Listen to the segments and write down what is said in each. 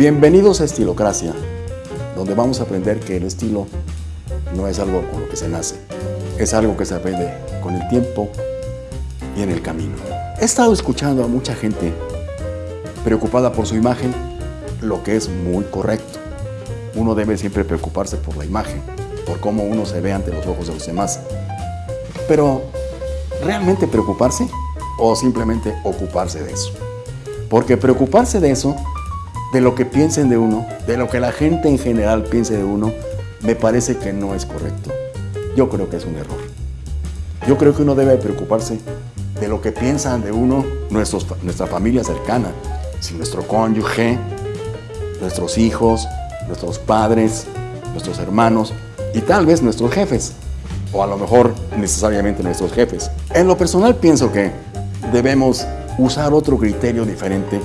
Bienvenidos a Estilocracia, donde vamos a aprender que el estilo no es algo con lo que se nace, es algo que se aprende con el tiempo y en el camino. He estado escuchando a mucha gente preocupada por su imagen, lo que es muy correcto. Uno debe siempre preocuparse por la imagen, por cómo uno se ve ante los ojos de los demás. Pero, ¿realmente preocuparse o simplemente ocuparse de eso? Porque preocuparse de eso, de lo que piensen de uno, de lo que la gente en general piense de uno, me parece que no es correcto. Yo creo que es un error. Yo creo que uno debe preocuparse de lo que piensan de uno nuestros, nuestra familia cercana, si nuestro cónyuge, nuestros hijos, nuestros padres, nuestros hermanos y tal vez nuestros jefes, o a lo mejor necesariamente nuestros jefes. En lo personal pienso que debemos usar otro criterio diferente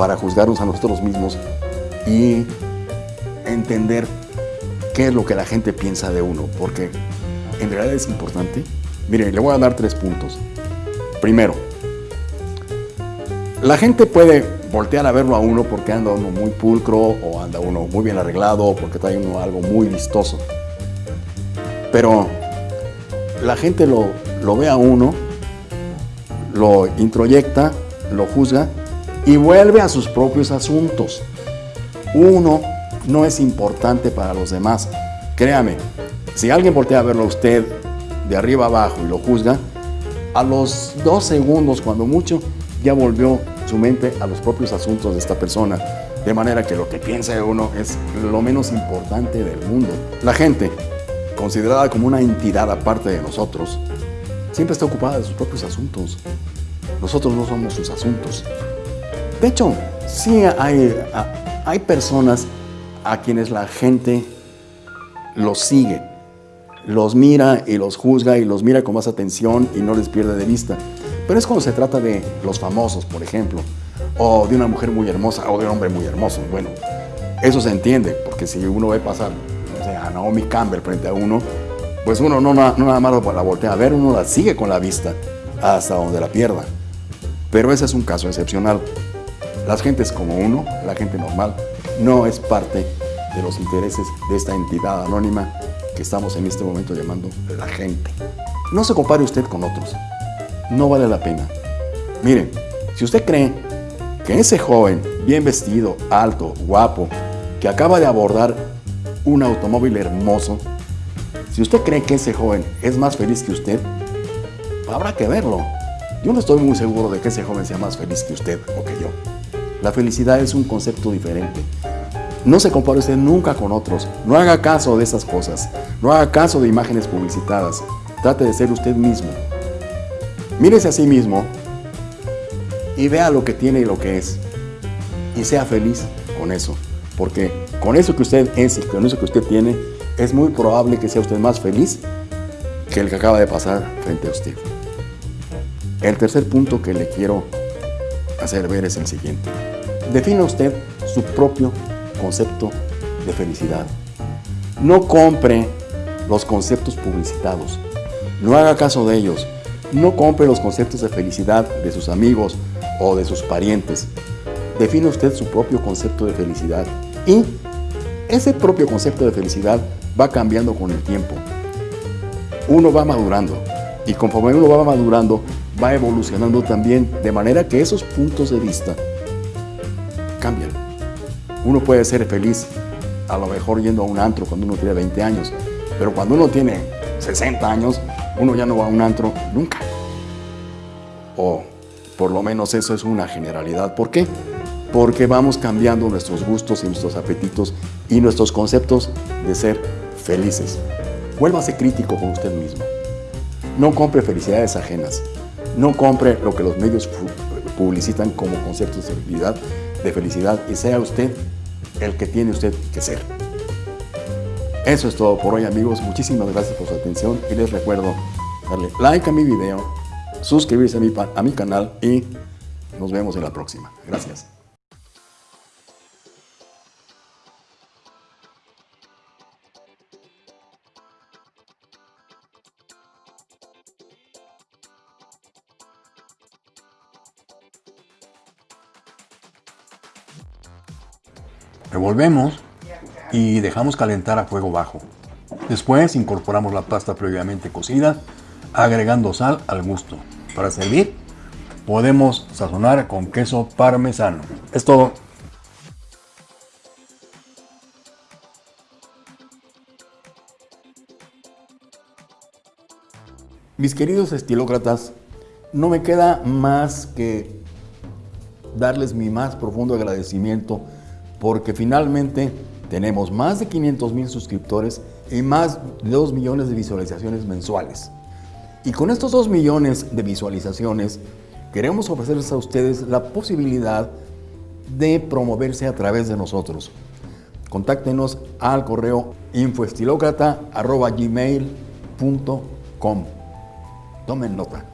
para juzgarnos a nosotros mismos y entender qué es lo que la gente piensa de uno, porque en realidad es importante. Mire, le voy a dar tres puntos. Primero, la gente puede voltear a verlo a uno porque anda uno muy pulcro o anda uno muy bien arreglado o porque trae uno algo muy vistoso. Pero la gente lo, lo ve a uno, lo introyecta, lo juzga y vuelve a sus propios asuntos. Uno no es importante para los demás. Créame, si alguien voltea a verlo a usted de arriba abajo y lo juzga, a los dos segundos, cuando mucho, ya volvió su mente a los propios asuntos de esta persona. De manera que lo que piensa de uno es lo menos importante del mundo. La gente, considerada como una entidad aparte de nosotros, siempre está ocupada de sus propios asuntos. Nosotros no somos sus asuntos. De hecho, sí hay, hay personas a quienes la gente los sigue, los mira y los juzga y los mira con más atención y no les pierde de vista. Pero es cuando se trata de los famosos, por ejemplo, o de una mujer muy hermosa o de un hombre muy hermoso. Bueno, eso se entiende, porque si uno ve pasar a Naomi Campbell frente a uno, pues uno no, no, nada más la voltea a ver, uno la sigue con la vista hasta donde la pierda. Pero ese es un caso excepcional. Las gentes como uno, la gente normal, no es parte de los intereses de esta entidad anónima que estamos en este momento llamando la gente. No se compare usted con otros. No vale la pena. Miren, si usted cree que ese joven, bien vestido, alto, guapo, que acaba de abordar un automóvil hermoso, si usted cree que ese joven es más feliz que usted, habrá que verlo. Yo no estoy muy seguro de que ese joven sea más feliz que usted o que yo. La felicidad es un concepto diferente. No se compare usted nunca con otros. No haga caso de esas cosas. No haga caso de imágenes publicitadas. Trate de ser usted mismo. Mírese a sí mismo y vea lo que tiene y lo que es. Y sea feliz con eso. Porque con eso que usted es y con eso que usted tiene, es muy probable que sea usted más feliz que el que acaba de pasar frente a usted. El tercer punto que le quiero hacer ver es el siguiente. Defina usted su propio concepto de felicidad. No compre los conceptos publicitados. No haga caso de ellos. No compre los conceptos de felicidad de sus amigos o de sus parientes. Define usted su propio concepto de felicidad. Y ese propio concepto de felicidad va cambiando con el tiempo. Uno va madurando. Y conforme uno va madurando, va evolucionando también. De manera que esos puntos de vista cambian. Uno puede ser feliz a lo mejor yendo a un antro cuando uno tiene 20 años, pero cuando uno tiene 60 años, uno ya no va a un antro nunca. O por lo menos eso es una generalidad. ¿Por qué? Porque vamos cambiando nuestros gustos y nuestros apetitos y nuestros conceptos de ser felices. Vuélvase crítico con usted mismo. No compre felicidades ajenas. No compre lo que los medios publicitan como conceptos de felicidad, y sea usted el que tiene usted que ser. Eso es todo por hoy amigos, muchísimas gracias por su atención y les recuerdo darle like a mi video, suscribirse a mi canal y nos vemos en la próxima. Gracias. Revolvemos y dejamos calentar a fuego bajo. Después incorporamos la pasta previamente cocida, agregando sal al gusto. Para servir, podemos sazonar con queso parmesano. Es todo. Mis queridos estilócratas, no me queda más que darles mi más profundo agradecimiento porque finalmente tenemos más de 500 mil suscriptores y más de 2 millones de visualizaciones mensuales. Y con estos 2 millones de visualizaciones queremos ofrecerles a ustedes la posibilidad de promoverse a través de nosotros. Contáctenos al correo infoestilocrata.gmail.com Tomen nota.